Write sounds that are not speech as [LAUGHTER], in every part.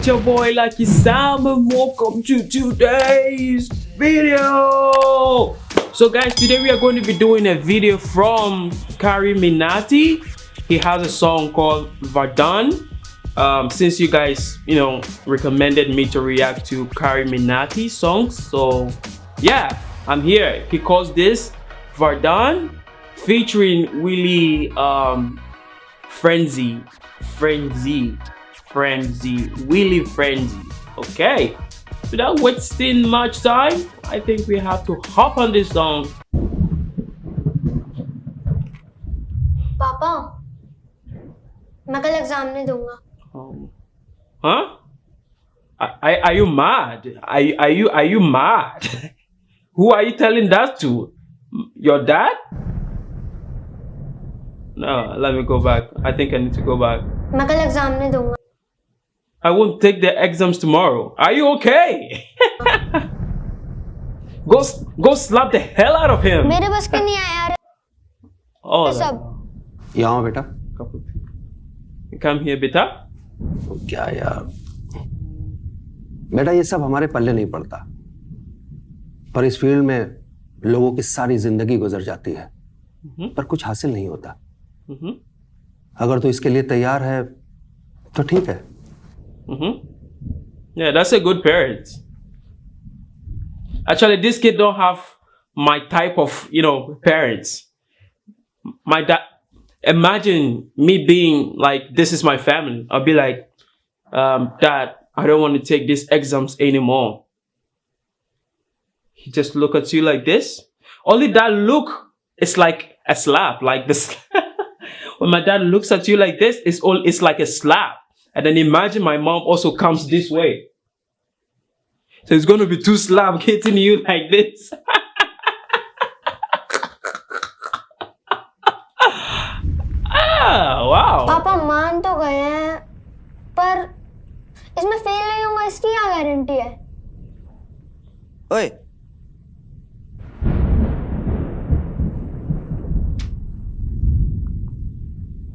It's your boy Lucky Sam and welcome to today's video. So guys, today we are going to be doing a video from CarryMinati. He has a song called Vardaan. Um, since you guys, you know, recommended me to react to CarryMinati songs, so yeah, I'm here. He calls this Vardaan featuring Wily um, Frenzy, Frenzy, frenzy Wily frenzy. Okay without wasting much time i think we have to hop on this song. पापा मैं कल exam नहीं दूंगा। um, Huh? Are, are you mad? Are, are you are you mad? [LAUGHS] Who are you telling that to? Your dad? No let me go back. I think i need to go back. मैं कल exam नहीं दूंगा। I won't take the exams tomorrow. Are you okay? [LAUGHS] go go slap the hell out of him. मेरे बस के नहीं आया यार Oh, सब यहाँ बेटा You come here, beta. क्या यार बेटा ये सब हमारे पल्ले नहीं पड़ता पर इस फ़ील्ड में लोगों की सारी ज़िंदगी गुजर जाती है पर कुछ हासिल नहीं होता Mm-hmm. अगर तू इसके लिए तैयार है तो ठीक है Mm-hmm. Yeah, that's a good parent. Actually, this kid don't have my type of, you know, parents. My dad. Imagine me being like, this is my family. I'll be like, um, Dad, I don't want to take these exams anymore. He just look at you like this. Only that look is like a slap, like this. [LAUGHS] when my dad looks at you like this, it's all it's like a slap. And then imagine my mom also comes this way. So it's gonna be two slap hitting [LAUGHS] you like this. ah, wow. पापा मान तो गए हैं पर इसमें fail नहीं होगा इसकी क्या गारंटी है ओए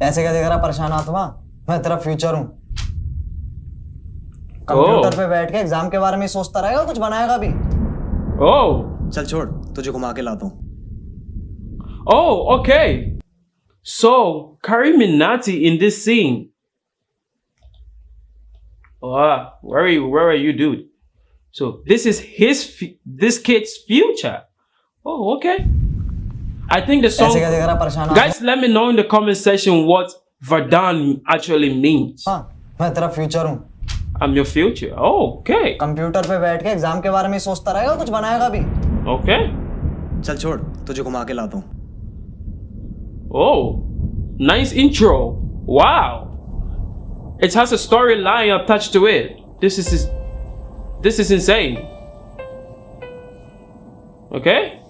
ऐसे क्या देख रहा परेशान आत्मा मैं तेरा फ्यूचर हूं Oh. कंप्यूटर पे बैठ के एग्जाम के बारे में सोचता रहेगा कुछ बनाएगा भी। Oh. चल छोड़ तुझे घुमा के लाता हूँ। Oh, okay. So, CarryMinati in this scene. Oh, where are you where are you dude? So this is his this kid's future. Oh okay. I think the song guys let me know in the comment section what Vadan actually means. हाँ future I'm your future. Oh, okay. Computer पे बैठ के exam के बारे में ही सोचता रहेगा कुछ बनाएगा भी Okay. चल छोड़ तुझे घुमा के लाता हूँ Oh, nice intro. Wow. It has a storyline attached to it. This is this is insane. Okay? सशक्त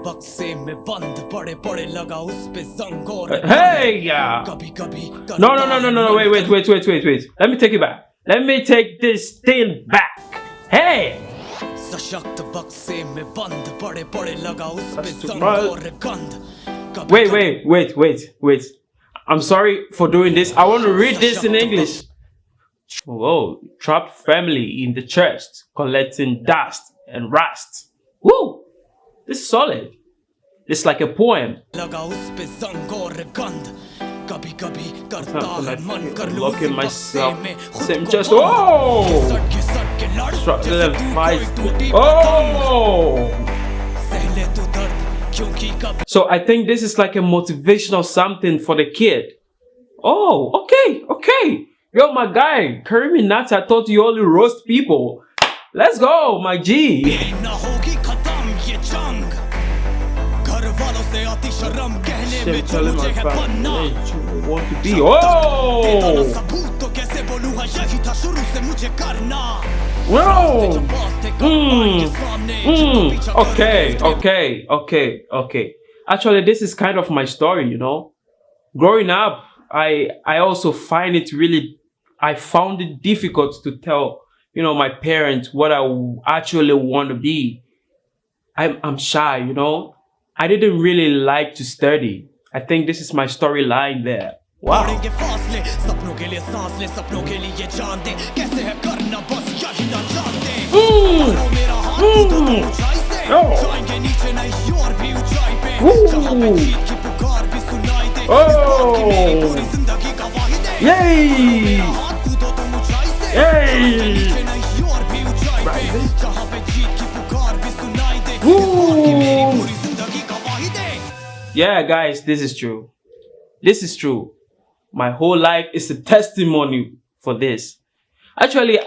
बक्से में बंद बड़े बड़े लगा उस पे जंग और Hey, yeah. कभी कभी No, no, no, no, no, no. Wait, wait, wait, wait, wait, wait. Let me take it back. Let me take this thing back. Hey. सशक्त बक्से में बंद बड़े बड़े लगा उस पे That's too जंग much. और गंध कभी Wait, कभी wait, wait, wait, wait. I'm sorry for doing this. I want to read this in English. Whoa, trapped family in the church collecting dust and rust. Woo! This is solid. It's like a poem. Look myself. Same chest. Oh! Oh! So I think this is like a motivational something for the kid. Oh, okay, okay. Yo, my guy, carry me nuts. I thought you only roast people. Let's go, my G. शर्म कहने में Shit, जो telling मुझे my है बनना family you want to be. देता ना Oh! सबूत तो कैसे बोलूं हाँ यही था शुरू से मुझे करना Whoa! जब बॉस थे कब Mm, आएंगे सामने जब mm, पीछा कर okay, रहे थे। okay, okay, okay. Actually, this is kind of my story, you know. Growing up, I I also find it really I found it difficult to tell, you know, my parents what I actually want to be. I'm I'm shy, you know. I didn't really like to study. I think this is my storyline there. Wow. Ooh. Ooh. Oh. Yay! Yay! Yeah, guys, this is true. This is true. My whole life is a testimony for this. Actually,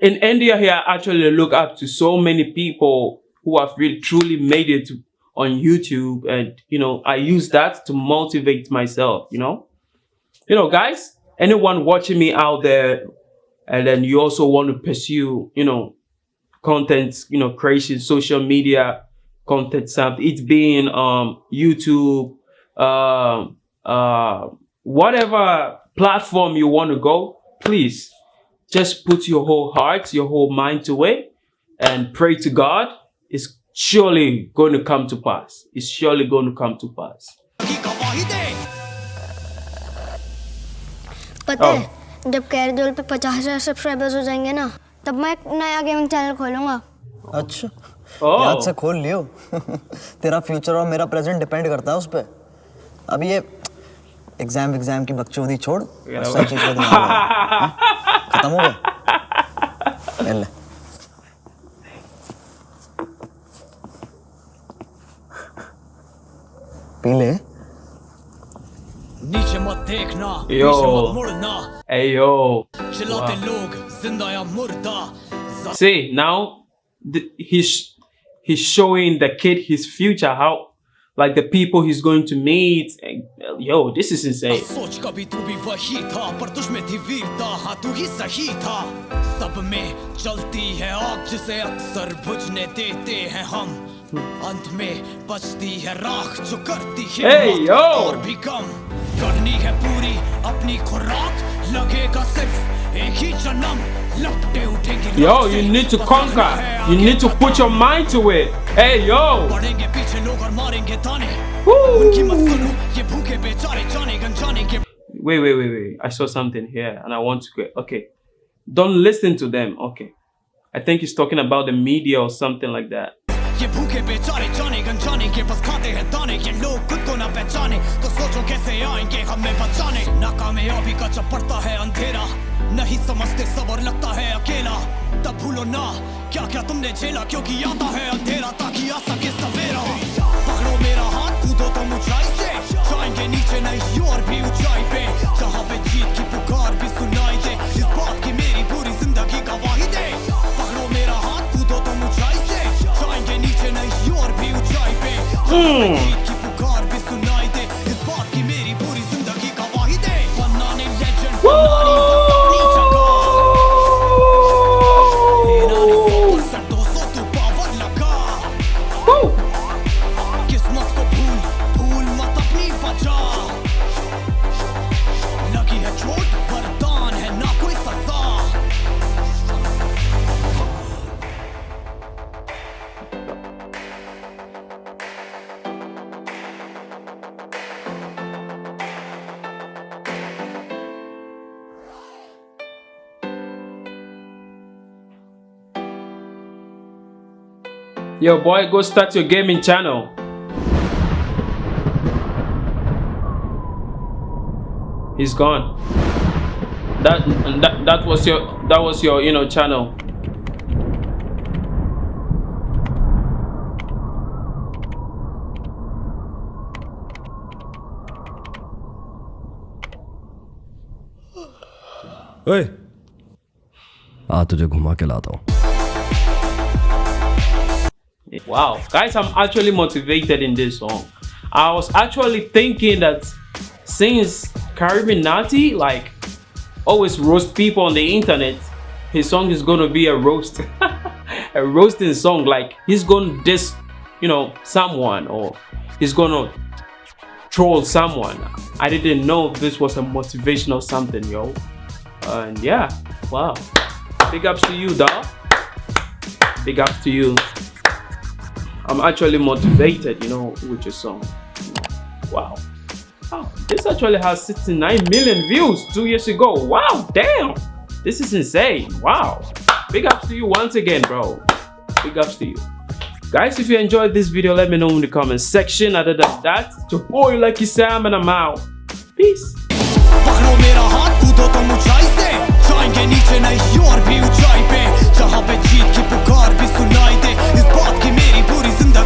in India here, I actually look up to so many people who have really truly made it on YouTube. And, you know, I use that to motivate myself, you know. You know, guys, anyone watching me out there, and then you also want to pursue, you know, content, you know, creation, social media content, something, it's being um YouTube, um, uh, whatever platform you want to go, please just put your whole heart, your whole mind to it and pray to God. It's surely going to come to pass. It's surely going to come to pass. की गवाही दे पता Oh. है जब कैरदोल पे पचास हजार subscribers हो जाएंगे ना तब मैं एक नया गेमिंग चैनल खोलूंगा अच्छा Oh. याद से खोल लियो। [LAUGHS] तेरा फ्यूचर और मेरा प्रेजेंट डिपेंड करता है उस पर अब ये एग्ज़ाम एग्ज़ाम की बकचोदी छोड़। और सही चीज़। हाँ? खत्म हो गया? पी ले। नीचे मत देखना. पीछे मत मुड़ना। Hey, yo. चिल्लाते लोग ज़िंदा या मुर्दा। See, now th- he's, he's showing the kid his future, how, like the people he's going to meet. And, yo, this is insane. सोच कभी तू भी वही था पर तुझ में थी वीरता हाँ तू ही सही था सब में चलती है आग जिसे अक्सर बुझने देते हैं हम अंत में बचती है राख जो करती है Hey, मौत yo. और भी कम करनी है पूरी अपनी खुराक लगेगा सिर्फ एक ही जन्म लपटे उठेंगी Yo, राख you से, need to बस conquer. आना है You आगे need to put your बढ़ना। mind to it. Hey, yo. बढ़ेंगे पीछे लोग और मारेंगे ताने Woo. उनकी मत सुनो ये भूखे बेचारे जाने गंजाने के Wait, wait, wait, wait. I saw something here and I want to go. Okay. Don't listen to them. Okay. I think he's talking about the media or something like that. ये भूखे बेचारे जाने गंजाने के बस खाते हैं दाने ये लोग खुद को ना पहचाने तो सोचो कैसे आएंगे हमें बचाने नाकामयाबी का जब पड़ता है अंधेरा नहीं समझते सबर लगता है अकेला। तब भूलो ना क्या क्या तुमने झेला क्योंकि आता है अंधेरा ताकि आ सके सवेरा। पकड़ो मेरा हाथ कूदो तुम ऊंचाई से। जाएँगे नीचे नहीं और भी ऊंचाई पे। जहाँ पे जीत की पुकार भी सुनाई दे इस बात की मेरी पूरी ज़िंदगी का गवाही दे। पकड़ो मेरा हाथ कूदो तुम ऊंचाई से। जाएँगे नीचे नहीं और भी ऊंचाई पे। Yo, boy, go start your gaming channel. He's gone. That that that was your that was your you know channel. ओए आ तुझे घुमा के लाता हूँ Wow, guys, I'm actually motivated in this song. I was actually thinking that since CarryMinati like always roast people on the internet, his song is gonna be a roast, [LAUGHS] a roasting song. Like he's gonna diss, you know, someone or he's gonna troll someone. I didn't know this was a motivational something, yo. And yeah, wow. Big ups to you, dog. Big ups to you. I'm actually motivated, you know, with your song. Wow. Oh, this actually has 69 million views two years ago. Wow, damn. This is insane. Wow. Big ups to you once again, bro. Big ups to you. Guys, if you enjoyed this video, let me know in the comment section. Other than that, to your boy Lucky Sam and I'm out. Peace.